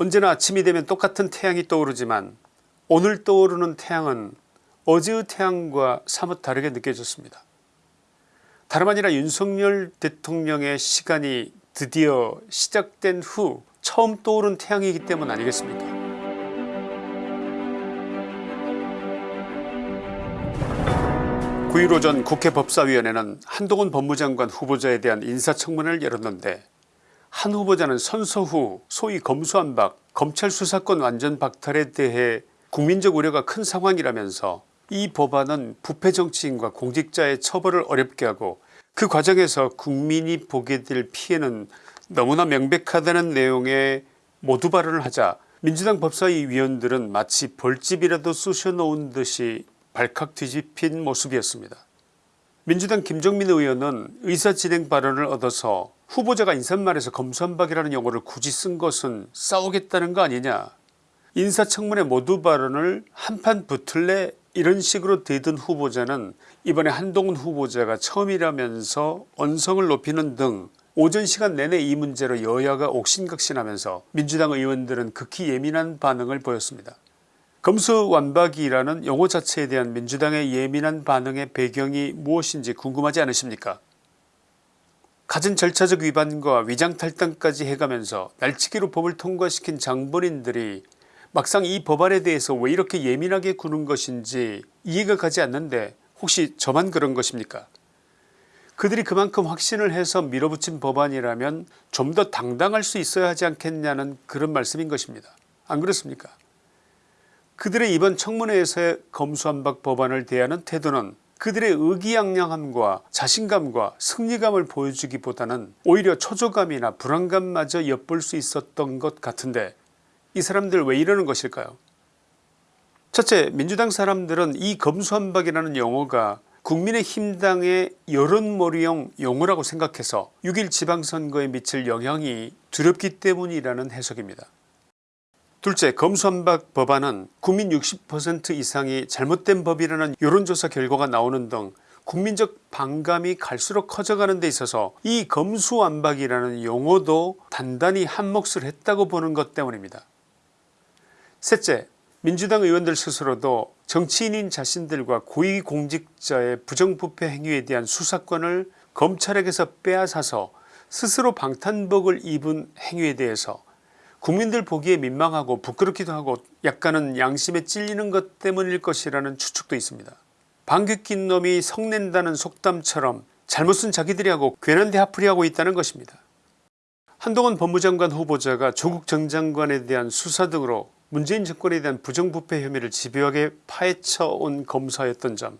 언제나 아침이 되면 똑같은 태양이 떠오르지만 오늘 떠오르는 태양은 어제의 태양과 사뭇 다르게 느껴졌습니다. 다름 아니라 윤석열 대통령의 시간이 드디어 시작된 후 처음 떠오른 태양이기 때문 아니겠습니까 (9일) 오전 국회 법사위원회는 한동훈 법무장관 후보자에 대한 인사청문회를 열었는데 한 후보자는 선서 후 소위 검수안박 검찰 수사권 완전 박탈에 대해 국민적 우려가 큰 상황이라면서 이 법안은 부패 정치인과 공직자의 처벌을 어렵게 하고 그 과정에서 국민이 보게 될 피해는 너무나 명백하다는 내용의 모두 발언을 하자 민주당 법사위 위원들은 마치 벌집이라도 쑤셔놓은 듯이 발칵 뒤집힌 모습이었습니다. 민주당 김종민 의원은 의사진행 발언을 얻어서 후보자가 인사말에서 검수한박이라는 용어를 굳이 쓴 것은 싸우겠다는 거 아니냐. 인사청문회 모두 발언을 한판 붙을래? 이런 식으로 대든 후보자는 이번에 한동훈 후보자가 처음이라면서 언성을 높이는 등 오전 시간 내내 이 문제로 여야가 옥신각신하면서 민주당 의원들은 극히 예민한 반응을 보였습니다. 검수완박이라는 용어 자체에 대한 민주당의 예민한 반응의 배경이 무엇인지 궁금하지 않으십니까 갖은 절차적 위반과 위장탈당까지 해가면서 날치기로 법을 통과시킨 장본인들이 막상 이 법안에 대해서 왜 이렇게 예민하게 구는 것인지 이해가 가지 않는데 혹시 저만 그런 것입니까 그들이 그만큼 확신을 해서 밀어붙인 법안이라면 좀 더 당당할 수 있어야 하지 않겠냐는 그런 말씀인 것입니다. 안 그렇습니까 그들의 이번 청문회에서의 검수한박 법안을 대하는 태도는 그들의 의기양양함과 자신감과 승리감을 보여주기보다는 오히려 초조감이나 불안감마저 엿볼 수 있었던 것 같은데 이 사람들 왜 이러는 것일까요 첫째 민주당 사람들은 이 검수한박이라는 용어가 국민의힘당의 여론몰이용 용어라고 생각해서 6일 지방선거에 미칠 영향이 두렵기 때문이라는 해석입니다. 둘째 검수한박 법안은 국민 60% 이상이 잘못된 법이라는 여론조사 결과가 나오는 등 국민적 반감이 갈수록 커져가는 데 있어서 이 검수완박이라는 용어도 단단히 한몫을 했다고 보는 것 때문입니다. 셋째 민주당 의원들 스스로도 정치인인 자신들과 고위공직자의 부정부패 행위에 대한 수사권을 검찰에게서 빼앗아서 스스로 방탄복을 입은 행위에 대해서 국민들 보기에 민망하고 부끄럽기도 하고 약간은 양심에 찔리는 것 때문일 것이라는 추측도 있습니다. 방귀 낀 놈이 성낸다는 속담처럼 잘못은 자기들이 하고 괜한 대하풀이하고 있다는 것입니다. 한동훈 법무장관 후보자가 조국 전 장관에 대한 수사 등으로 문재인 정권에 대한 부정부패 혐의를 집요하게 파헤쳐온 검사였던 점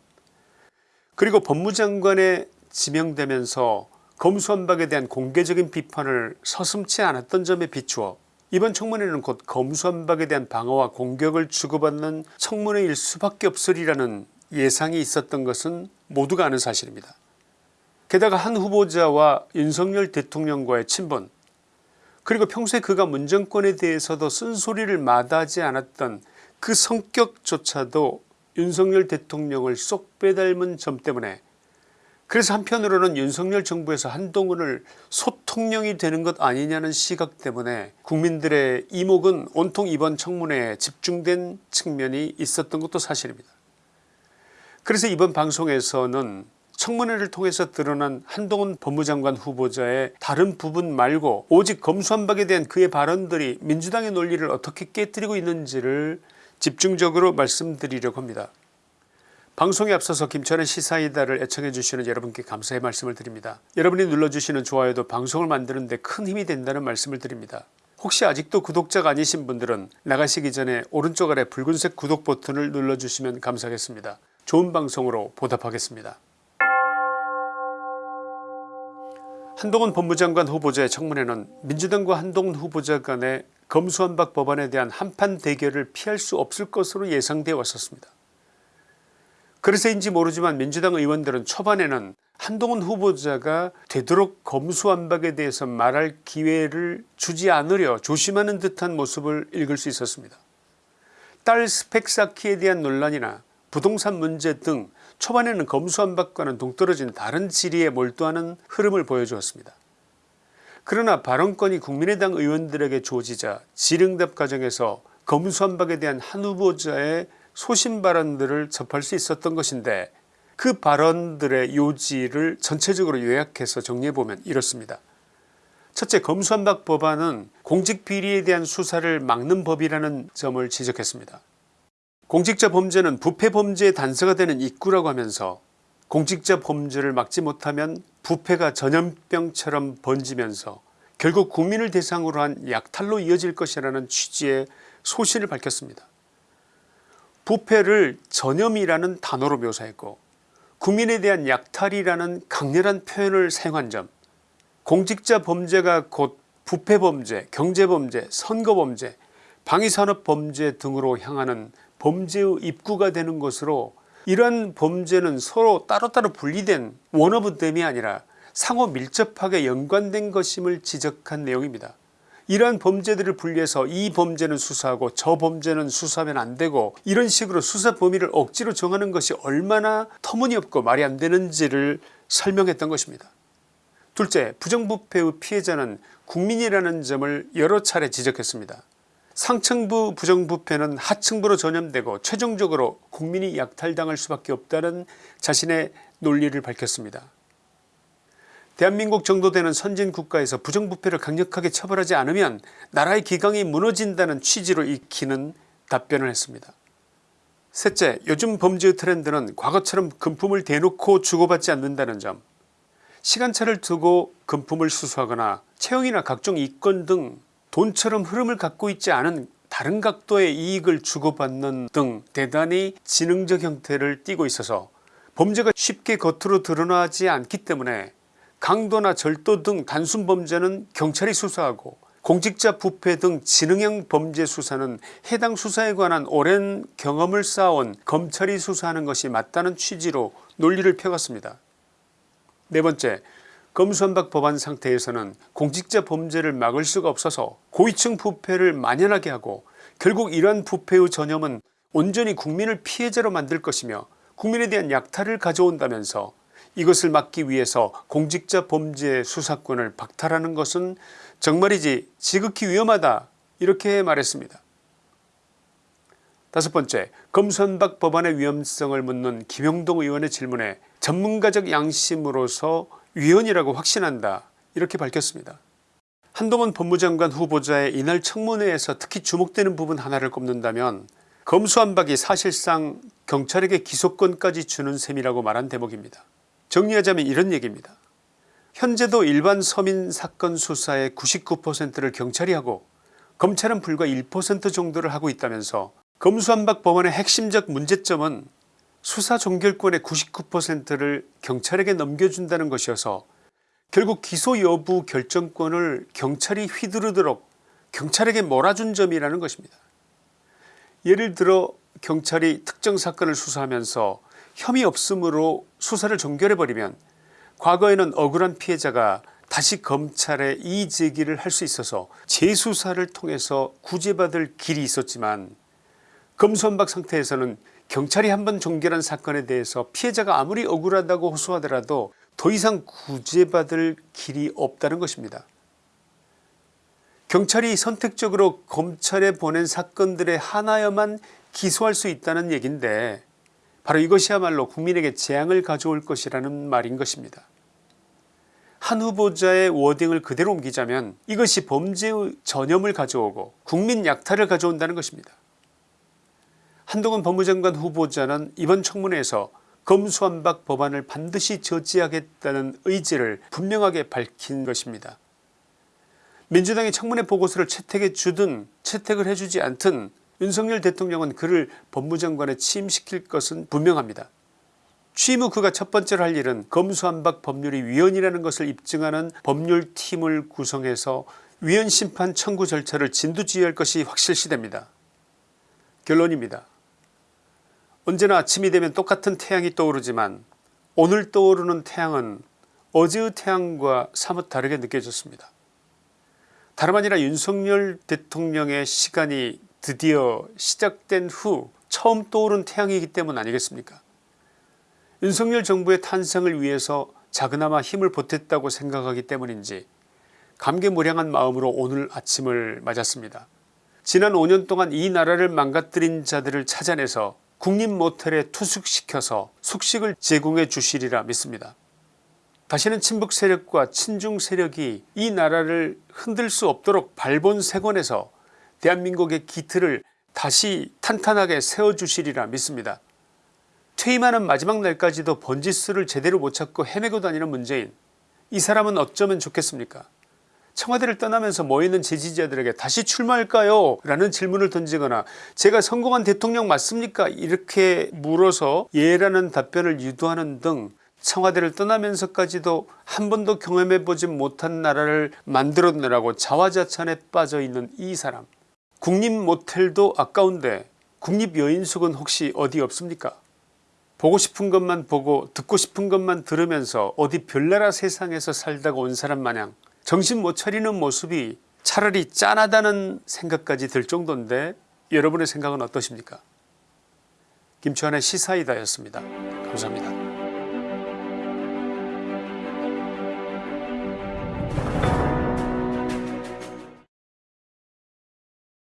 그리고 법무장관에 지명되면서 검수한박에 대한 공개적인 비판을 서슴치 않았던 점에 비추어 이번 청문회는 곧 검수한박에 대한 방어와 공격을 주고받는 청문회일 수밖에 없으리라는 예상이 있었던 것은 모두가 아는 사실입니다. 게다가 한 후보자와 윤석열 대통령과의 친분 그리고 평소에 그가 문정권에 대해서도 쓴소리를 마다하지 않았던 그 성격조차도 윤석열 대통령을 쏙 빼닮은 점 때문에 그래서 한편으로는 윤석열 정부에서 한동훈을 소통령이 되는 것 아니냐는 시각 때문에 국민들의 이목은 온통 이번 청문회에 집중된 측면이 있었던 것도 사실입니다. 그래서 이번 방송에서는 청문회를 통해서 드러난 한동훈 법무장관 후보자의 다른 부분 말고 오직 검수한박에 대한 그의 발언들이 민주당의 논리를 어떻게 깨뜨리고 있는지를 집중적으로 말씀드리려고 합니다. 방송에 앞서서 김천의 시사이다를 애청해 주시는 여러분께 감사의 말씀을 드립니다. 여러분이 눌러주시는 좋아요도 방송을 만드는 데 큰 힘이 된다는 말씀을 드립니다. 혹시 아직도 구독자가 아니신 분들은 나가시기 전에 오른쪽 아래 붉은색 구독 버튼을 눌러주시면 감사하겠습니다. 좋은 방송으로 보답하겠습니다. 한동훈 법무장관 후보자의 청문회는 민주당과 한동훈 후보자 간의 검수완박 법안에 대한 한판 대결을 피할 수 없을 것으로 예상되어 왔었습니다. 그래서인지 모르지만 민주당 의원들은 초반에는 한동훈 후보자가 되도록 검수완박에 대해서 말할 기회를 주지 않으려 조심하는 듯한 모습을 읽을 수 있었습니다. 딸 스펙 쌓기에 대한 논란이나 부동산 문제 등 초반에는 검수완박과는 동떨어진 다른 지리에 몰두하는 흐름을 보여주었습니다. 그러나 발언권이 국민의당 의원들에게 주어지자 질응답 과정에서 검수한박에 대한 한 후보자의 소신 발언들을 접할 수 있었던 것인데 그 발언들의 요지를 전체적으로 요약해서 정리해보면 이렇습니다. 첫째 검수한박 법안은 공직비리에 대한 수사를 막는 법이라는 점을 지적했습니다. 공직자 범죄는 부패 범죄의 단서가 되는 입구라고 하면서 공직자 범죄를 막지 못하면 부패가 전염병처럼 번지면서 결국 국민을 대상으로 한 약탈로 이어질 것이라는 취지의 소신을 밝혔습니다. 부패를 전염이라는 단어로 묘사했고 국민에 대한 약탈이라는 강렬한 표현을 사용한 점 공직자 범죄가 곧 부패범죄 경제범죄 선거범죄 방위산업범죄 등으로 향하는 범죄의 입구가 되는 것으로 이러한 범죄는 서로 따로따로 분리된 원오브댐이 아니라 상호 밀접하게 연관된 것임을 지적한 내용입니다. 이러한 범죄들을 분리해서 이 범죄는 수사하고 저 범죄는 수사하면 안되고 이런 식으로 수사 범위를 억지로 정하는 것이 얼마나 터무니없고 말이 안되는지를 설명했던 것입니다. 둘째 부정부패의 피해자는 국민이라는 점을 여러 차례 지적했습니다. 상층부 부정부패는 하층부로 전염되고 최종적으로 국민이 약탈당할 수밖에 없다는 자신의 논리를 밝혔습니다. 대한민국 정도 되는 선진 국가에서 부정부패를 강력하게 처벌하지 않으면 나라의 기강이 무너진다는 취지로 익히는 답변을 했습니다. 셋째 요즘 범죄의 트렌드는 과거처럼 금품을 대놓고 주고받지 않는다는 점 시간차를 두고 금품을 수수하거나 채용이나 각종 이권 등 돈처럼 흐름을 갖고 있지 않은 다른 각도의 이익을 주고받는 등 대단히 지능적 형태를 띠고 있어서 범죄가 쉽게 겉으로 드러나지 않기 때문에 강도나 절도 등 단순 범죄는 경찰이 수사하고 공직자 부패 등 지능형 범죄 수사는 해당 수사에 관한 오랜 경험을 쌓아온 검찰이 수사하는 것이 맞다는 취지로 논리를 펴갔습니다. 네 번째 검수한박 법안 상태에서는 공직자 범죄를 막을 수가 없어서 고위층 부패를 만연하게 하고 결국 이러한 부패의 전염은 온전히 국민을 피해자로 만들 것이며 국민에 대한 약탈을 가져온다면서 이것을 막기 위해서 공직자 범죄 수사권을 박탈하는 것은 정말이지 지극히 위험하다 이렇게 말했습니다. 다섯 번째 검수한박 법안의 위험성을 묻는 김영동 의원의 질문에 전문가적 양심으로서 위헌이라고 확신한다 이렇게 밝혔습니다. 한동훈 법무장관 후보자의 이날 청문회에서 특히 주목되는 부분 하나를 꼽는다면 검수한박이 사실상 경찰에게 기소권까지 주는 셈이라고 말한 대목입니다. 정리하자면 이런 얘기입니다. 현재도 일반 서민 사건 수사의 99%를 경찰이 하고 검찰은 불과 1% 정도를 하고 있다면서 검수한박 법원의 핵심적 문제점은 수사 종결권의 99%를 경찰에게 넘겨준다는 것이어서 결국 기소 여부 결정권을 경찰이 휘두르도록 경찰에게 몰아준 점이라는 것입니다. 예를 들어 경찰이 특정 사건을 수사하면서 혐의 없음으로 수사를 종결해버리면 과거에는 억울한 피해자가 다시 검찰에 이의제기를 할 수 있어서 재수사를 통해서 구제받을 길이 있었지만 검수한박 상태에서는 경찰이 한 번 종결한 사건에 대해서 피해자가 아무리 억울하다고 호소하더라도 더 이상 구제받을 길이 없다는 것입니다. 경찰이 선택적으로 검찰에 보낸 사건들의 하나여만 기소할 수 있다는 얘기인데 바로 이것이야말로 국민에게 재앙을 가져올 것이라는 말인 것입니다. 한 후보자의 워딩을 그대로 옮기자면 이것이 범죄의 전염을 가져오고 국민 약탈을 가져온다는 것입니다. 한동훈 법무장관 후보자는 이번 청문회에서 검수완박 법안을 반드시 저지하겠다는 의지를 분명하게 밝힌 것입니다. 민주당이 청문회 보고서를 채택해 주든 채택을 해주지 않든 윤석열 대통령은 그를 법무장관에 취임시킬 것은 분명합니다. 취임 후 그가 첫 번째로 할 일은 검수완박 법률이 위헌이라는 것을 입증하는 법률팀을 구성해서 위헌 심판 청구 절차를 진두지휘할 것이 확실시됩니다. 결론입니다. 언제나 아침이 되면 똑같은 태양이 떠오르지만 오늘 떠오르는 태양은 어제의 태양과 사뭇 다르게 느껴졌습니다. 다름 아니라 윤석열 대통령의 시간이 드디어 시작된 후 처음 떠오른 태양이기 때문 아니겠습니까 윤석열 정부의 탄생을 위해서 작은아마 힘을 보탰다고 생각하기 때문인지 감개무량한 마음으로 오늘 아침을 맞았습니다. 지난 5년 동안 이 나라를 망가뜨린 자들을 찾아내서 국립 모텔에 투숙시켜서 숙식을 제공해 주시리라 믿습니다. 다시는 친북 세력과 친중 세력이 이 나라를 흔들 수 없도록 발본색원에서 대한민국의 기틀을 다시 탄탄하게 세워주시리라 믿습니다. 퇴임하는 마지막 날까지도 번지수를 제대로 못 찾고 헤매고 다니는 문재인. 이 사람은 어쩌면 좋겠습니까? 청와대를 떠나면서 모이는 지지자들에게 다시 출마할까요? 라는 질문을 던지거나 제가 성공한 대통령 맞습니까? 이렇게 물어서 예라는 답변을 유도하는 등 청와대를 떠나면서까지도 한 번도 경험해보지 못한 나라를 만들어내라고 자화자찬에 빠져있는 이 사람 국립 모텔도 아까운데 국립 여인숙은 혹시 어디 없습니까 보고 싶은 것만 보고 듣고 싶은 것만 들으면서 어디 별나라 세상에서 살다가 온 사람 마냥 정신 못 차리는 모습이 차라리 짠하다는 생각까지 들 정도인데 여러분의 생각은 어떠십니까 김치환의 시사이다였습니다. 감사합니다.